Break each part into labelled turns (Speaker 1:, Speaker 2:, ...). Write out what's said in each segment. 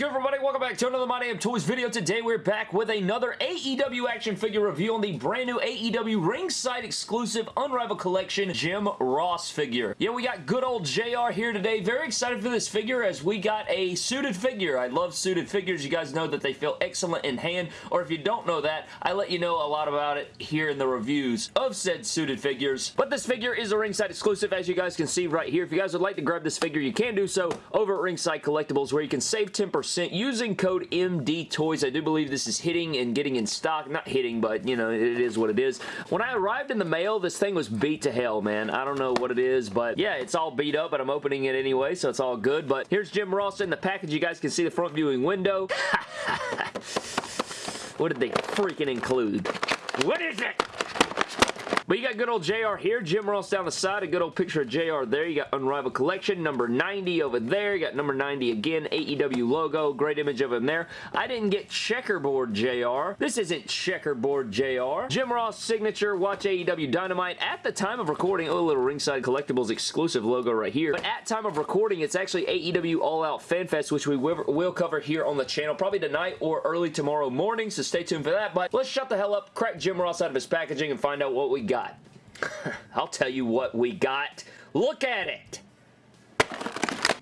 Speaker 1: good, everybody? Welcome back to another My Damn Toys video. Today, we're back with another AEW action figure review on the brand new AEW ringside exclusive Unrivaled Collection Jim Ross figure. Yeah, we got good old JR here today. Very excited for this figure as we got a suited figure. I love suited figures. You guys know that they feel excellent in hand, or if you don't know that, I let you know a lot about it here in the reviews of said suited figures. But this figure is a ringside exclusive, as you guys can see right here. If you guys would like to grab this figure, you can do so over at Ringside Collectibles, where you can save 10% using code MDTOYS. I do believe this is hitting and getting in stock. Not hitting, but, you know, it is what it is. When I arrived in the mail, this thing was beat to hell, man. I don't know what it is, but yeah, it's all beat up, but I'm opening it anyway, so it's all good. But here's Jim Ross in the package. You guys can see the front viewing window. what did they freaking include? What is it? But you got good old JR here. Jim Ross down the side. A good old picture of JR there. You got Unrivaled Collection. Number 90 over there. You got number 90 again. AEW logo. Great image of him there. I didn't get checkerboard JR. This isn't checkerboard JR. Jim Ross signature. Watch AEW Dynamite. At the time of recording, oh, little Ringside Collectibles exclusive logo right here. But at time of recording, it's actually AEW All Out Fan Fest, which we will cover here on the channel probably tonight or early tomorrow morning, so stay tuned for that. But let's shut the hell up, crack Jim Ross out of his packaging, and find out what we got got. I'll tell you what we got. Look at it.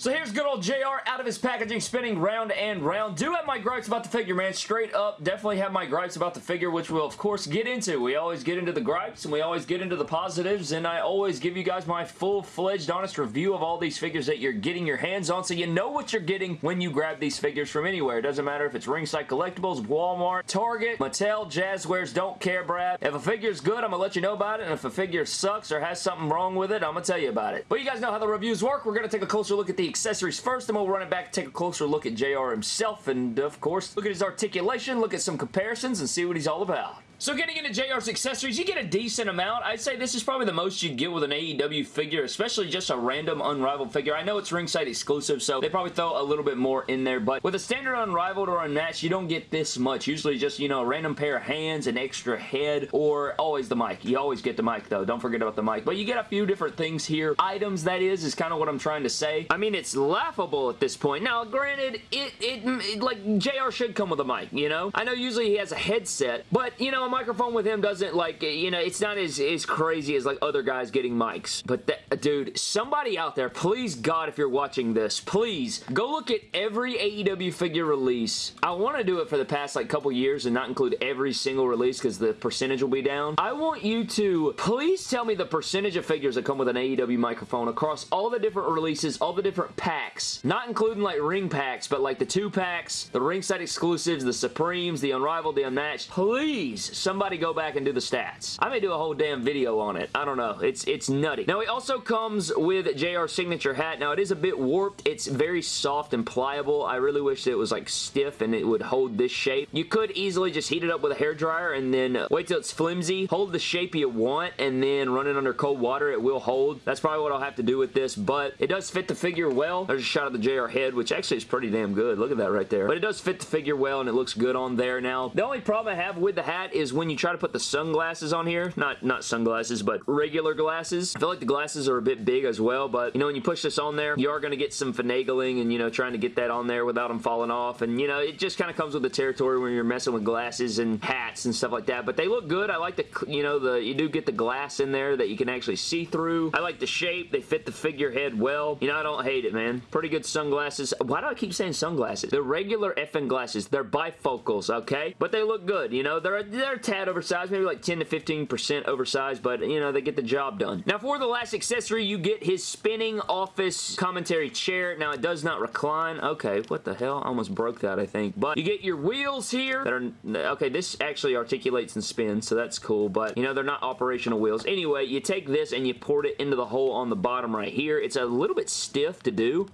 Speaker 1: So here's good old JR out of his packaging spinning round and round. Do have my gripes about the figure, man. Straight up, definitely have my gripes about the figure, which we'll, of course, get into. We always get into the gripes, and we always get into the positives, and I always give you guys my full-fledged, honest review of all these figures that you're getting your hands on, so you know what you're getting when you grab these figures from anywhere. It doesn't matter if it's Ringside Collectibles, Walmart, Target, Mattel, Jazwares, don't care, Brad. If a figure's good, I'm to let you know about it, and if a figure sucks or has something wrong with it, I'm to tell you about it. But you guys know how the reviews work. We're to take a closer look at the accessories first, and we'll run it back take a closer look at JR himself, and of course, look at his articulation, look at some comparisons, and see what he's all about. So getting into JR's accessories, you get a decent amount. I'd say this is probably the most you'd get with an AEW figure, especially just a random Unrivaled figure. I know it's ringside exclusive, so they probably throw a little bit more in there, but with a standard Unrivaled or Unmatched, you don't get this much. Usually just, you know, a random pair of hands, an extra head, or always the mic. You always get the mic, though. Don't forget about the mic. But you get a few different things here. Items, that is, is kind of what I'm trying to say. I mean, it's laughable at this point. Now, granted, it, it, it like, JR should come with a mic, you know? I know usually he has a headset, but, you know, a microphone with him doesn't like, you know, it's not as, as crazy as like other guys getting mics. But that, uh, dude, somebody out there, please God, if you're watching this, please go look at every AEW figure release. I want to do it for the past like couple years and not include every single release because the percentage will be down. I want you to please tell me the percentage of figures that come with an AEW microphone across all the different releases, all the different packs. Not including like ring packs, but like the two packs, the ringside exclusives, the Supremes, the Unrivaled, the Unmatched. Please, somebody go back and do the stats. I may do a whole damn video on it. I don't know. It's it's nutty. Now, it also comes with JR signature hat. Now, it is a bit warped. It's very soft and pliable. I really wish it was like stiff and it would hold this shape. You could easily just heat it up with a hair dryer and then wait till it's flimsy. Hold the shape you want and then run it under cold water. It will hold. That's probably what I'll have to do with this, but it does fit the figure well. There's a shot of the JR head, which actually is pretty damn good. Look at that right there. But it does fit the figure well and it looks good on there. Now, the only problem I have with the hat is when you try to put the sunglasses on here. Not, not sunglasses, but regular glasses. I feel like the glasses are a bit big as well, but, you know, when you push this on there, you are going to get some finagling and, you know, trying to get that on there without them falling off. And, you know, it just kind of comes with the territory when you're messing with glasses and hats and stuff like that. But they look good. I like the, you know, the you do get the glass in there that you can actually see through. I like the shape. They fit the figurehead well. You know, I don't hate it, man. Pretty good sunglasses. Why do I keep saying sunglasses? They're regular effing glasses. They're bifocals, okay? But they look good, you know? They're, they're a tad oversized, maybe like 10 to 15% oversized, but, you know, they get the job done. Now, for the last accessory, you get his spinning office commentary chair. Now, it does not recline. Okay, what the hell? I almost broke that, I think. But you get your wheels here that are... Okay, this actually articulates and spins, so that's cool, but, you know, they're not operational wheels. Anyway, you take this and you port it into the hole on the bottom right here. It's a little bit stiff to do,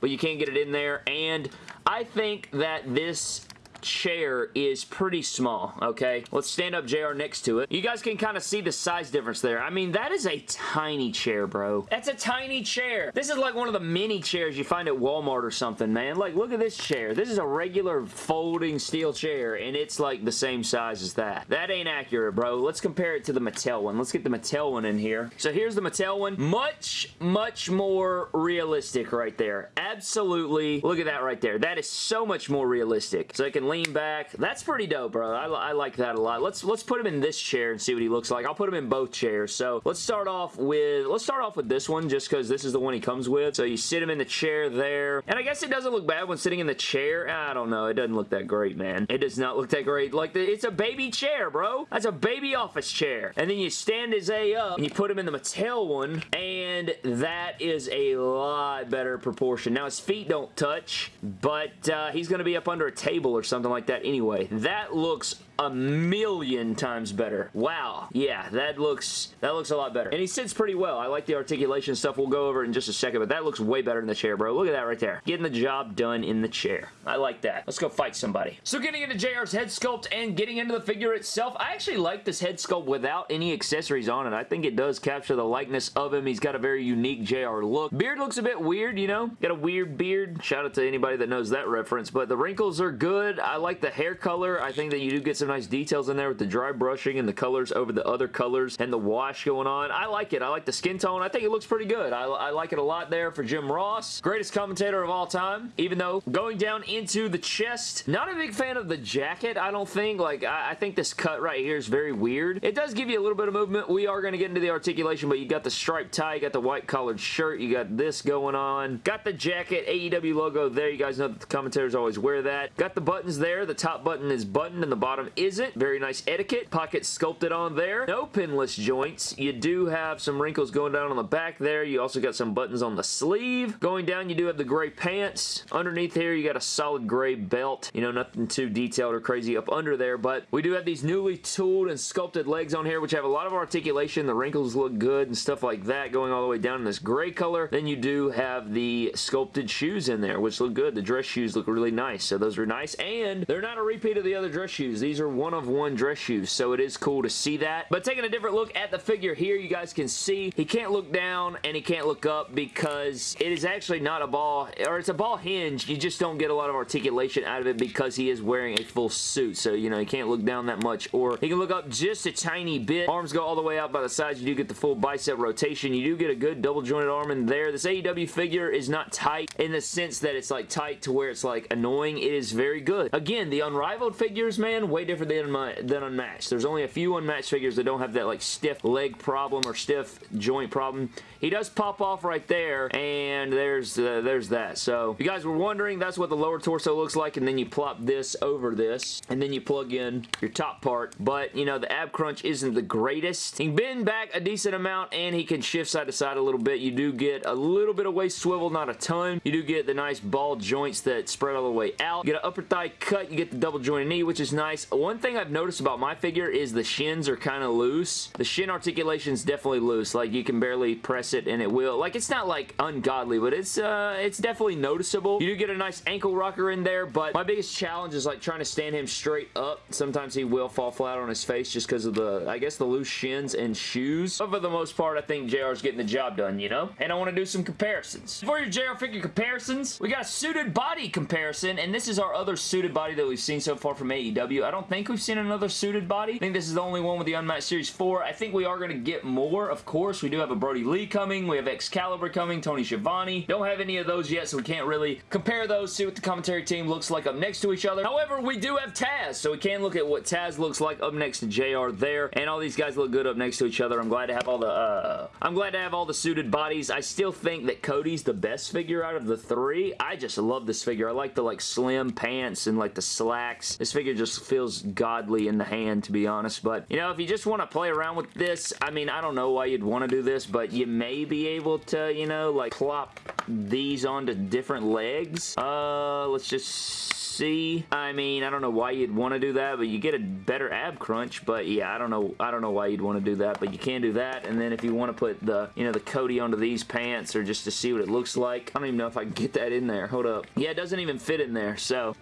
Speaker 1: but you can't get it in there, and I think that this chair is pretty small, okay? Let's stand up JR next to it. You guys can kind of see the size difference there. I mean, that is a tiny chair, bro. That's a tiny chair. This is like one of the mini chairs you find at Walmart or something, man. Like, look at this chair. This is a regular folding steel chair, and it's like the same size as that. That ain't accurate, bro. Let's compare it to the Mattel one. Let's get the Mattel one in here. So here's the Mattel one. Much, much more realistic right there. Absolutely. Look at that right there. That is so much more realistic. So I can lean back. That's pretty dope, bro. I, I like that a lot. Let's let's put him in this chair and see what he looks like. I'll put him in both chairs. So let's start off with let's start off with this one just because this is the one he comes with. So you sit him in the chair there. And I guess it doesn't look bad when sitting in the chair. I don't know. It doesn't look that great, man. It does not look that great. Like, the, it's a baby chair, bro. That's a baby office chair. And then you stand his A up and you put him in the Mattel one and that is a lot better proportion. Now, his feet don't touch, but uh, he's going to be up under a table or something like that anyway. That looks a million times better. Wow. Yeah, that looks that looks a lot better. And he sits pretty well. I like the articulation stuff. We'll go over in just a second, but that looks way better in the chair, bro. Look at that right there. Getting the job done in the chair. I like that. Let's go fight somebody. So getting into JR's head sculpt and getting into the figure itself, I actually like this head sculpt without any accessories on it. I think it does capture the likeness of him. He's got a very unique JR look. Beard looks a bit weird, you know? Got a weird beard. Shout out to anybody that knows that reference, but the wrinkles are good. I like the hair color. I think that you do get some nice details in there with the dry brushing and the colors over the other colors and the wash going on. I like it. I like the skin tone. I think it looks pretty good. I, I like it a lot there for Jim Ross. Greatest commentator of all time, even though going down into the chest, not a big fan of the jacket, I don't think. Like, I, I think this cut right here is very weird. It does give you a little bit of movement. We are going to get into the articulation, but you got the striped tie, you got the white collared shirt, you got this going on. Got the jacket, AEW logo there. You guys know that the commentators always wear that. Got the buttons there. The top button is buttoned and the bottom isn't. Very nice etiquette. Pocket sculpted on there. No pinless joints. You do have some wrinkles going down on the back there. You also got some buttons on the sleeve. Going down, you do have the gray pants. Underneath here, you got a solid gray belt. You know, nothing too detailed or crazy up under there, but we do have these newly tooled and sculpted legs on here, which have a lot of articulation. The wrinkles look good and stuff like that going all the way down in this gray color. Then you do have the sculpted shoes in there, which look good. The dress shoes look really nice, so those are nice, and they're not a repeat of the other dress shoes. These are one of one dress shoes, so it is cool to see that. But taking a different look at the figure here, you guys can see he can't look down and he can't look up because it is actually not a ball, or it's a ball hinge. You just don't get a lot of articulation out of it because he is wearing a full suit, so, you know, he can't look down that much, or he can look up just a tiny bit. Arms go all the way out by the sides. You do get the full bicep rotation. You do get a good double jointed arm in there. This AEW figure is not tight in the sense that it's like tight to where it's like annoying. It is very good. Again, the Unrivaled figures, man, way different than, than Unmatched. There's only a few Unmatched figures that don't have that like stiff leg problem or stiff joint problem. He does pop off right there, and there's uh, there's that. So, if you guys were wondering, that's what the lower torso looks like, and then you plop this over this, and then you plug in your top part. But, you know, the ab crunch isn't the greatest. He can bend back a decent amount, and he can shift side to side a little bit. You do get a little bit of waist swivel, not a ton. You do get the nice ball joints that spread all the way out. You get an upper thigh cut. You get the double jointed knee, which is nice. One thing I've noticed about my figure is the shins are kind of loose. The shin articulation is definitely loose. Like, you can barely press it, and it will. Like, it's not, like, ungodly, but it's, uh, it's definitely noticeable. You do get a nice ankle rocker in there, but my biggest challenge is, like, trying to stand him straight up. Sometimes he will fall flat on his face just because of the, I guess, the loose shins and shoes. But for the most part, I think JR is getting the job done, you know? And I want to do some comparisons. For your JR figure comparisons, we got a suited body comparison, and this is our other suited body that we've seen so far from AEW. I don't think we've seen another suited body. I think this is the only one with the Unmatched Series 4. I think we are going to get more, of course. We do have a Brodie Lee coming. We have Excalibur coming, Tony Schiavone. Don't have any of those yet, so we can't really compare those, see what the commentary team looks like up next to each other. However, we do have Taz, so we can look at what Taz looks like up next to JR there, and all these guys look good up next to each other. I'm glad to have all the, uh, I'm glad to have all the suited bodies. I still think that Cody's the best figure out of the three. I just love this figure. I like the, like, slim pants and, like, the slacks. This figure just feels godly in the hand, to be honest, but, you know, if you just want to play around with this, I mean, I don't know why you'd want to do this, but you may be able to, you know, like, plop these onto different legs. Uh, let's just see. I mean, I don't know why you'd want to do that, but you get a better ab crunch, but yeah, I don't know I don't know why you'd want to do that, but you can do that, and then if you want to put the, you know, the Cody onto these pants, or just to see what it looks like, I don't even know if I can get that in there. Hold up. Yeah, it doesn't even fit in there, so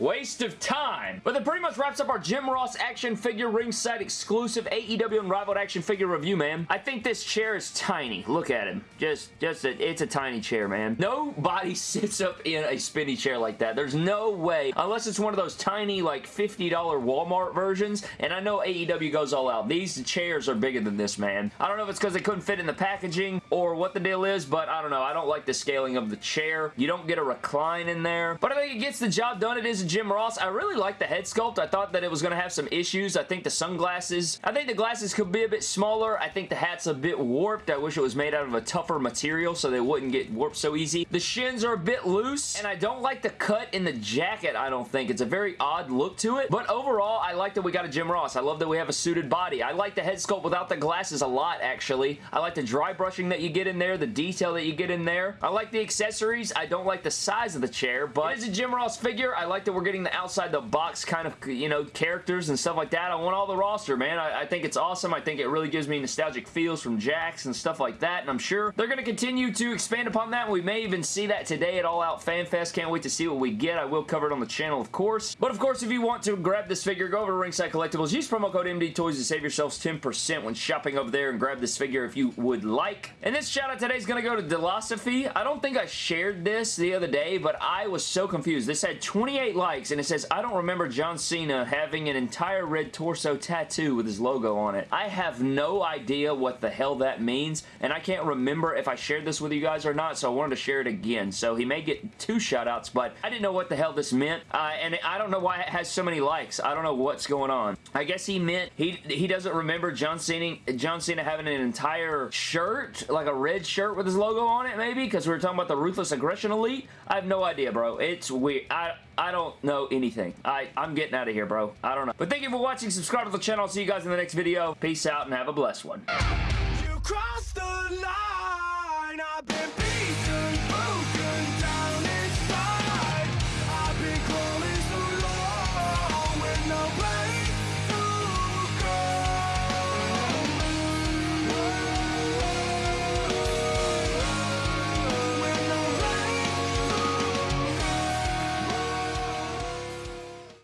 Speaker 1: Waste of time. But that pretty much wraps up our Jim Ross action figure ringside exclusive AEW Unrivaled action figure review, man. I think this chair is tiny. Look at him. Just, just, a, it's a tiny chair, man. Nobody sits up in a spinny chair like that. There's no way, unless it's one of those tiny, like, $50 Walmart versions, and I know AEW goes all out. These chairs are bigger than this, man. I don't know if it's because they couldn't fit in the packaging or what the deal is, but I don't know. I don't like the scaling of the chair. You don't get a recline in there, but I think it gets the job done. It is a Jim Ross. I really like the head sculpt. I thought that it was going to have some issues. I think the sunglasses, I think the glasses could be a bit smaller. I think the hat's a bit warped. I wish it was made out of a tougher material so they wouldn't get warped so easy. The shins are a bit loose, and I don't like the cut in the jacket, I don't think. It's a very odd look to it, but overall, I like that we got a Jim Ross. I love that we have a suited body. I like the head sculpt without the glasses a lot, actually. I like the dry brushing that you get in there, the detail that you get in there. I like the accessories. I don't like the size of the chair, but it's a Jim Ross figure. I like that we're getting the outside the box kind of, you know, characters and stuff like that. I want all the roster, man. I, I think it's awesome. I think it really gives me nostalgic feels from Jakks and stuff like that, and I'm sure they're going to continue to expand upon that. We may even see that today at All Out Fan Fest. Can't wait to see what we get. I will cover it on the channel, of course. But, of course, if you want to grab this figure, go over to Ringside Collectibles. Use promo code MD Toys to save yourselves 10% when shopping over there and grab this figure if you would like. And this shout out today is going to go to Delosophy. I don't think I shared this the other day, but I was so confused. This had 28 likes, and it says, I don't remember John Cena having an entire red torso tattoo with his logo on it. I have no idea what the hell that means, and I can't remember if I shared this with you guys or not, so I wanted to share it again. So he may get two shoutouts, but I didn't know what the hell this meant, uh, and I don't know why it has so many likes. I don't know what's going on. I guess he meant he he doesn't remember John Cena John Cena having an entire shirt, like a red shirt with his logo on it, maybe, because we were talking about the Ruthless Aggression Elite. I have no idea, bro. It's weird. I I don't know anything. I, I'm getting out of here, bro. I don't know. But thank you for watching. Subscribe to the channel. I'll see you guys in the next video. Peace out and have a blessed one.